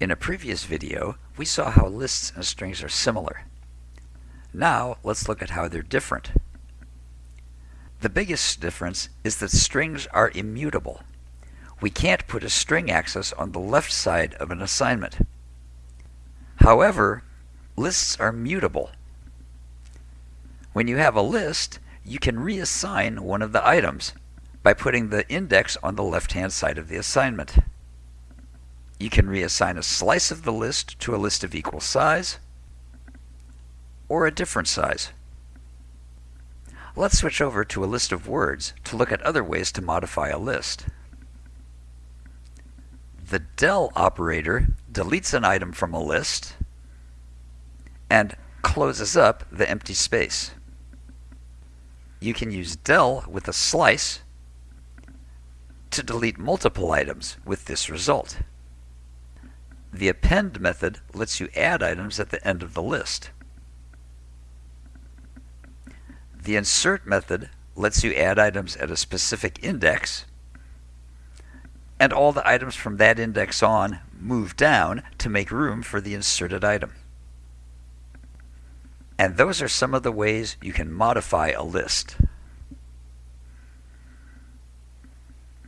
In a previous video, we saw how lists and strings are similar. Now, let's look at how they're different. The biggest difference is that strings are immutable. We can't put a string access on the left side of an assignment. However, lists are mutable. When you have a list, you can reassign one of the items by putting the index on the left-hand side of the assignment. You can reassign a slice of the list to a list of equal size or a different size. Let's switch over to a list of words to look at other ways to modify a list. The del operator deletes an item from a list and closes up the empty space. You can use del with a slice to delete multiple items with this result. The append method lets you add items at the end of the list. The insert method lets you add items at a specific index, and all the items from that index on move down to make room for the inserted item. And those are some of the ways you can modify a list.